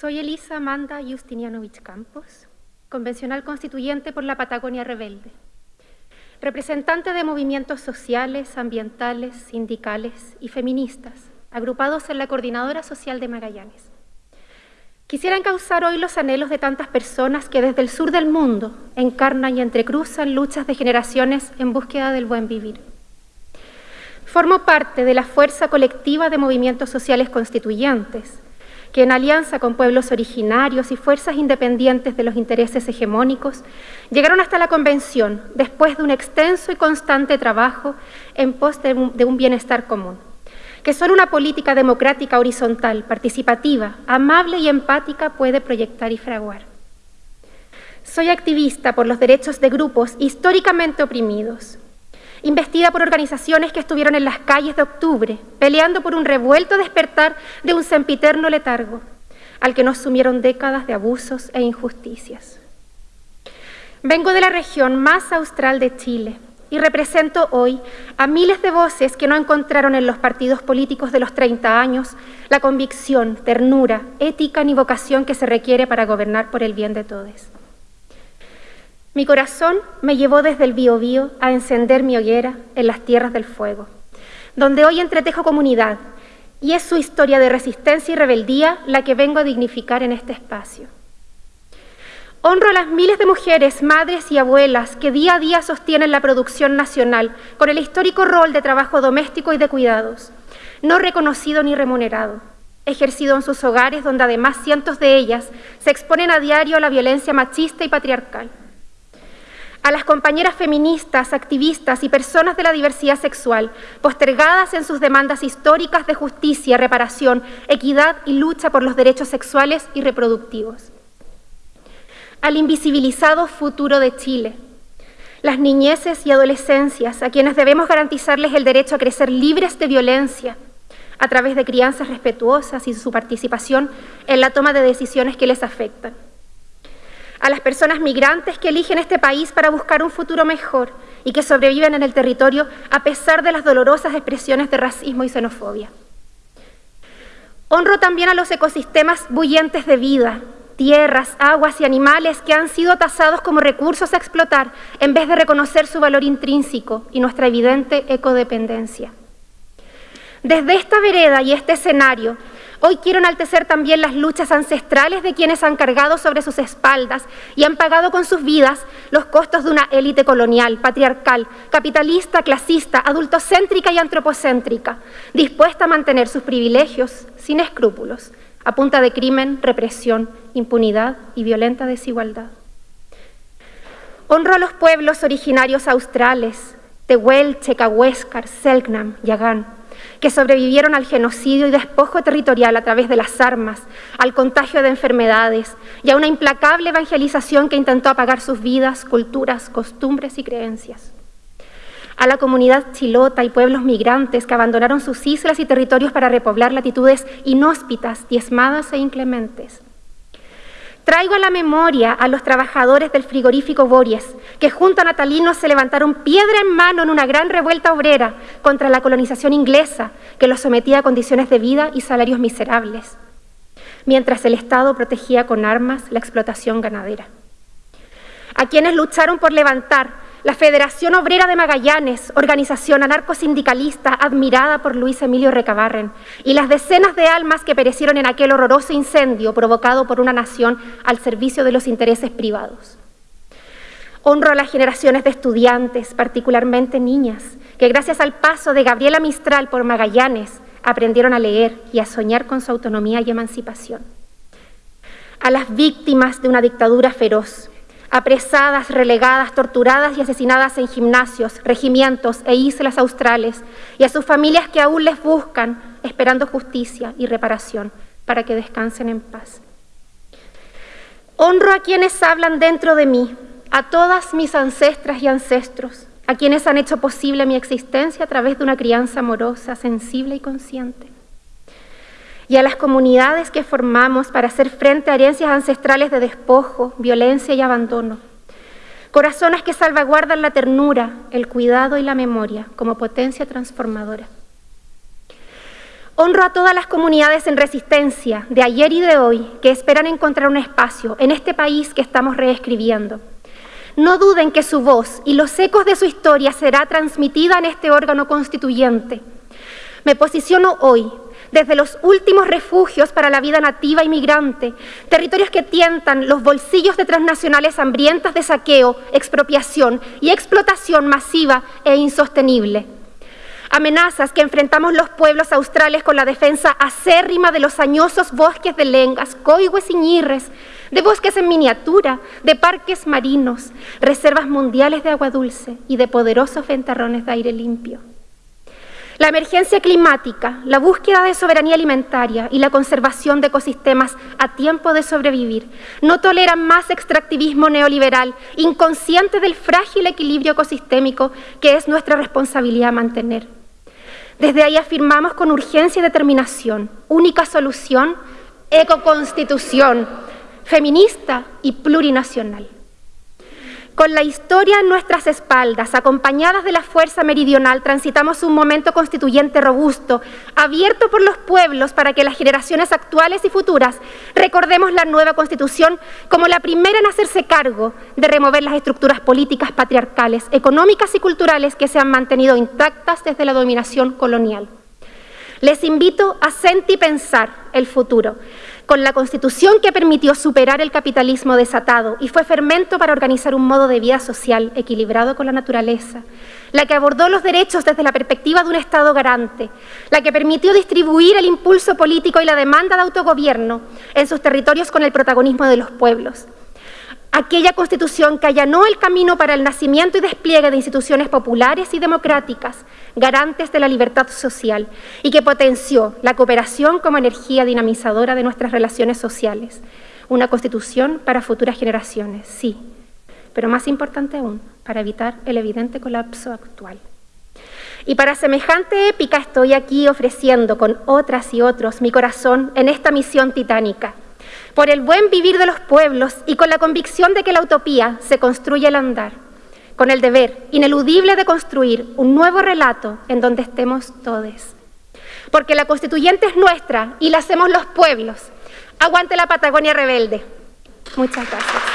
Soy Elisa Amanda Justinianovich Campos, convencional constituyente por la Patagonia Rebelde, representante de movimientos sociales, ambientales, sindicales y feministas, agrupados en la Coordinadora Social de Magallanes. Quisiera encauzar hoy los anhelos de tantas personas que desde el sur del mundo encarnan y entrecruzan luchas de generaciones en búsqueda del buen vivir. Formo parte de la fuerza colectiva de movimientos sociales constituyentes, que en alianza con pueblos originarios y fuerzas independientes de los intereses hegemónicos, llegaron hasta la Convención después de un extenso y constante trabajo en pos de un, bienestar común, que solo una política democrática horizontal, participativa, amable y empática puede proyectar y fraguar. Soy activista por los derechos de grupos históricamente oprimidos, investida por organizaciones que estuvieron en las calles de octubre, peleando por un revuelto despertar de un sempiterno letargo, al que nos sumieron décadas de abusos e injusticias. Vengo de la región más austral de Chile y represento hoy a miles de voces que no encontraron en los partidos políticos de los 30 años la convicción, ternura, ética ni vocación que se requiere para gobernar por el bien de todos. Mi corazón me llevó desde el Biobío a encender mi hoguera en las tierras del fuego, donde hoy entretejo comunidad, y es su historia de resistencia y rebeldía la que vengo a dignificar en este espacio. Honro a las miles de mujeres, madres y abuelas que día a día sostienen la producción nacional con el histórico rol de trabajo doméstico y de cuidados, no reconocido ni remunerado, ejercido en sus hogares donde además cientos de ellas se exponen a diario a la violencia machista y patriarcal a las compañeras feministas, activistas y personas de la diversidad sexual, postergadas en sus demandas históricas de justicia, reparación, equidad y lucha por los derechos sexuales y reproductivos. Al invisibilizado futuro de Chile, las niñeces y adolescencias a quienes debemos garantizarles el derecho a crecer libres de violencia a través de crianzas respetuosas y su participación en la toma de decisiones que les afectan a las personas migrantes que eligen este país para buscar un futuro mejor y que sobreviven en el territorio a pesar de las dolorosas expresiones de racismo y xenofobia. Honro también a los ecosistemas bullientes de vida, tierras, aguas y animales que han sido tasados como recursos a explotar en vez de reconocer su valor intrínseco y nuestra evidente ecodependencia. Desde esta vereda y este escenario, Hoy quiero enaltecer también las luchas ancestrales de quienes han cargado sobre sus espaldas y han pagado con sus vidas los costos de una élite colonial, patriarcal, capitalista, clasista, adultocéntrica y antropocéntrica, dispuesta a mantener sus privilegios sin escrúpulos, a punta de crimen, represión, impunidad y violenta desigualdad. Honro a los pueblos originarios australes, Tehuel, Checahuéscar, Selknam, Yagán, que sobrevivieron al genocidio y despojo territorial a través de las armas, al contagio de enfermedades y a una implacable evangelización que intentó apagar sus vidas, culturas, costumbres y creencias. A la comunidad chilota y pueblos migrantes que abandonaron sus islas y territorios para repoblar latitudes inhóspitas, diezmadas e inclementes Traigo a la memoria a los trabajadores del frigorífico Bories, que junto a natalinos se levantaron piedra en mano en una gran revuelta obrera contra la colonización inglesa, que los sometía a condiciones de vida y salarios miserables, mientras el Estado protegía con armas la explotación ganadera. A quienes lucharon por levantar la Federación Obrera de Magallanes, organización anarcosindicalista admirada por Luis Emilio Recabarren, y las decenas de almas que perecieron en aquel horroroso incendio provocado por una nación al servicio de los intereses privados. Honro a las generaciones de estudiantes, particularmente niñas, que gracias al paso de Gabriela Mistral por Magallanes aprendieron a leer y a soñar con su autonomía y emancipación. A las víctimas de una dictadura feroz, apresadas, relegadas, torturadas y asesinadas en gimnasios, regimientos e islas australes, y a sus familias que aún les buscan, esperando justicia y reparación para que descansen en paz. Honro a quienes hablan dentro de mí, a todas mis ancestras y ancestros, a quienes han hecho posible mi existencia a través de una crianza amorosa, sensible y consciente y a las comunidades que formamos para hacer frente a herencias ancestrales de despojo, violencia y abandono. Corazones que salvaguardan la ternura, el cuidado y la memoria como potencia transformadora. Honro a todas las comunidades en resistencia de ayer y de hoy que esperan encontrar un espacio en este país que estamos reescribiendo. No duden que su voz y los ecos de su historia será transmitida en este órgano constituyente. Me posiciono hoy desde los últimos refugios para la vida nativa y migrante, territorios que tientan los bolsillos de transnacionales hambrientas de saqueo, expropiación y explotación masiva e insostenible. Amenazas que enfrentamos los pueblos australes con la defensa acérrima de los añosos bosques de lengas, coigües y ñirres, de bosques en miniatura, de parques marinos, reservas mundiales de agua dulce y de poderosos ventarrones de aire limpio. La emergencia climática, la búsqueda de soberanía alimentaria y la conservación de ecosistemas a tiempo de sobrevivir no toleran más extractivismo neoliberal, inconsciente del frágil equilibrio ecosistémico que es nuestra responsabilidad mantener. Desde ahí afirmamos con urgencia y determinación, única solución, ecoconstitución, feminista y plurinacional. Con la historia en nuestras espaldas, acompañadas de la fuerza meridional, transitamos un momento constituyente robusto, abierto por los pueblos para que las generaciones actuales y futuras recordemos la nueva constitución como la primera en hacerse cargo de remover las estructuras políticas patriarcales, económicas y culturales que se han mantenido intactas desde la dominación colonial. Les invito a sentir y pensar el futuro, con la Constitución que permitió superar el capitalismo desatado y fue fermento para organizar un modo de vida social equilibrado con la naturaleza, la que abordó los derechos desde la perspectiva de un Estado garante, la que permitió distribuir el impulso político y la demanda de autogobierno en sus territorios con el protagonismo de los pueblos, aquella constitución que allanó el camino para el nacimiento y despliegue de instituciones populares y democráticas, garantes de la libertad social, y que potenció la cooperación como energía dinamizadora de nuestras relaciones sociales. Una constitución para futuras generaciones, sí, pero más importante aún, para evitar el evidente colapso actual. Y para semejante épica estoy aquí ofreciendo con otras y otros mi corazón en esta misión titánica por el buen vivir de los pueblos y con la convicción de que la utopía se construye al andar, con el deber ineludible de construir un nuevo relato en donde estemos todos. Porque la constituyente es nuestra y la hacemos los pueblos. Aguante la Patagonia rebelde. Muchas gracias.